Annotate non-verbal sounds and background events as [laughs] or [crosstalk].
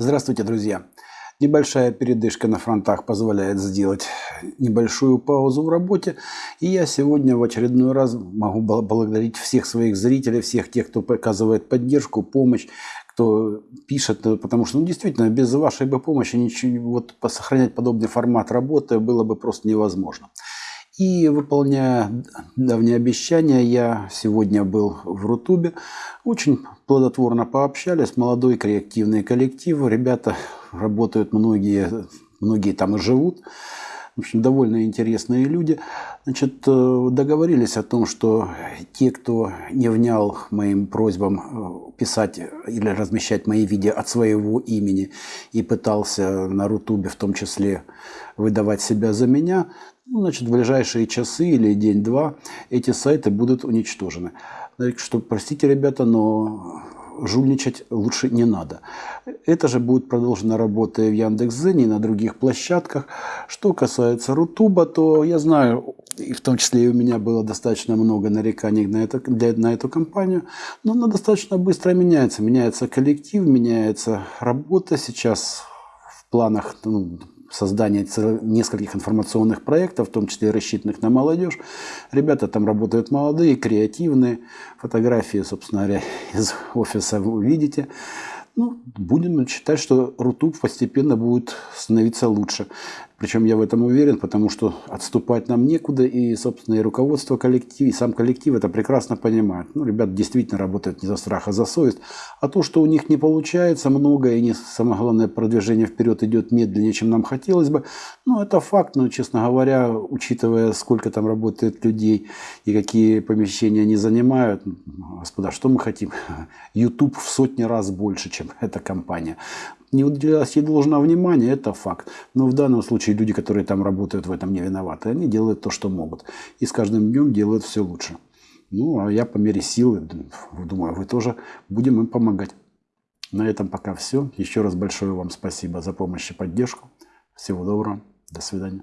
Здравствуйте, друзья! Небольшая передышка на фронтах позволяет сделать небольшую паузу в работе. И я сегодня в очередной раз могу благодарить всех своих зрителей, всех тех, кто показывает поддержку, помощь, кто пишет, потому что ну, действительно без вашей бы помощи ничего, вот, сохранять подобный формат работы было бы просто невозможно. И выполняя давние обещания, я сегодня был в Рутубе. Очень плодотворно пообщались, молодой креативный коллектив. Ребята работают, многие, многие там и живут. В общем, довольно интересные люди. Значит, э, договорились о том, что те, кто не внял моим просьбам э, писать или размещать мои видео от своего имени и пытался на Рутубе в том числе выдавать себя за меня, ну, значит, в ближайшие часы или день-два эти сайты будут уничтожены. Так что, простите, ребята, но жульничать лучше не надо. Это же будет продолжена работа в Яндекс.Зене, и на других площадках. Что касается Рутуба, то я знаю, и в том числе и у меня было достаточно много нареканий на, это, для, на эту компанию, но она достаточно быстро меняется. Меняется коллектив, меняется работа. Сейчас в планах ну, создание нескольких информационных проектов, в том числе рассчитанных на молодежь. Ребята там работают молодые, креативные. Фотографии, собственно говоря, [laughs] из офиса вы увидите. Ну, будем считать, что Рутуб постепенно будет становиться лучше. Причем я в этом уверен, потому что отступать нам некуда, и, собственно, и руководство коллектива, и сам коллектив это прекрасно понимает. Ну, ребята действительно работают не за страх, а за совесть. А то, что у них не получается много, и не, самое главное, продвижение вперед идет медленнее, чем нам хотелось бы, ну, это факт, но, честно говоря, учитывая, сколько там работает людей и какие помещения они занимают, господа, что мы хотим? [laughs] YouTube в сотни раз больше, чем эта компания не уделялось ей должного внимания, это факт. Но в данном случае люди, которые там работают, в этом не виноваты. Они делают то, что могут. И с каждым днем делают все лучше. Ну, а я по мере силы, думаю, вы тоже будем им помогать. На этом пока все. Еще раз большое вам спасибо за помощь и поддержку. Всего доброго. До свидания.